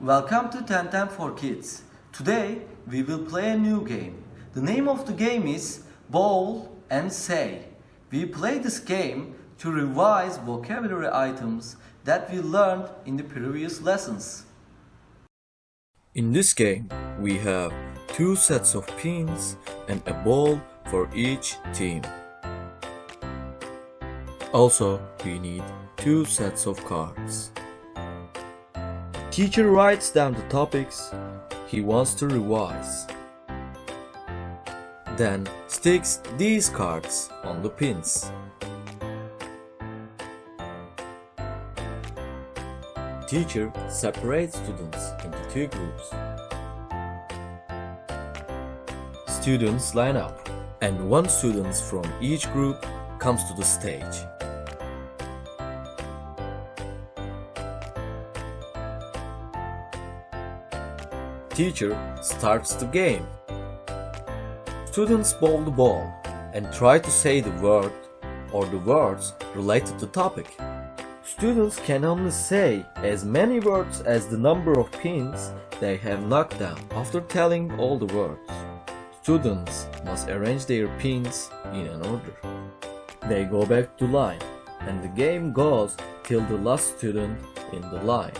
Welcome to 1010 for Kids. Today we will play a new game. The name of the game is Bowl and Say. We play this game to revise vocabulary items that we learned in the previous lessons. In this game, we have two sets of pins and a ball for each team. Also, we need two sets of cards. Teacher writes down the topics he wants to revise. Then sticks these cards on the pins. Teacher separates students into two groups. Students line up and one student from each group comes to the stage. Teacher starts the game. Students bowl the ball and try to say the word or the words related to topic. Students can only say as many words as the number of pins they have knocked down. After telling all the words, students must arrange their pins in an order. They go back to line and the game goes till the last student in the line.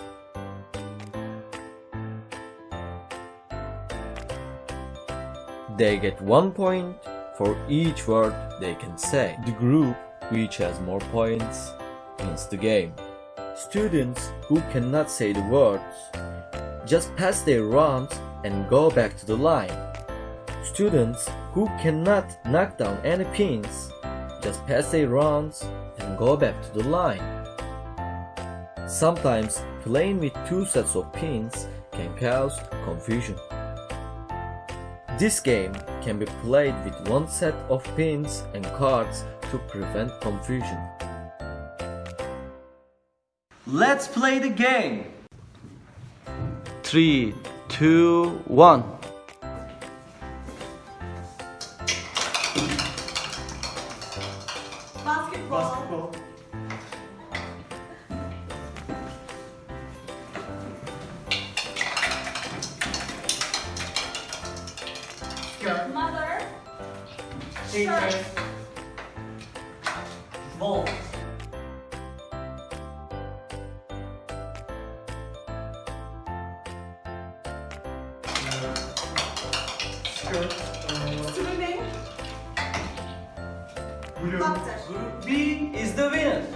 They get one point for each word they can say. The group which has more points wins the game. Students who cannot say the words just pass their rounds and go back to the line. Students who cannot knock down any pins just pass their rounds and go back to the line. Sometimes playing with two sets of pins can cause confusion. This game can be played with one set of pins and cards to prevent confusion. Let's play the game. 3, 2, 1. Basketball. Skirt. T-shirt. Ball. Swimming. Blue. Doctor. B is the winner.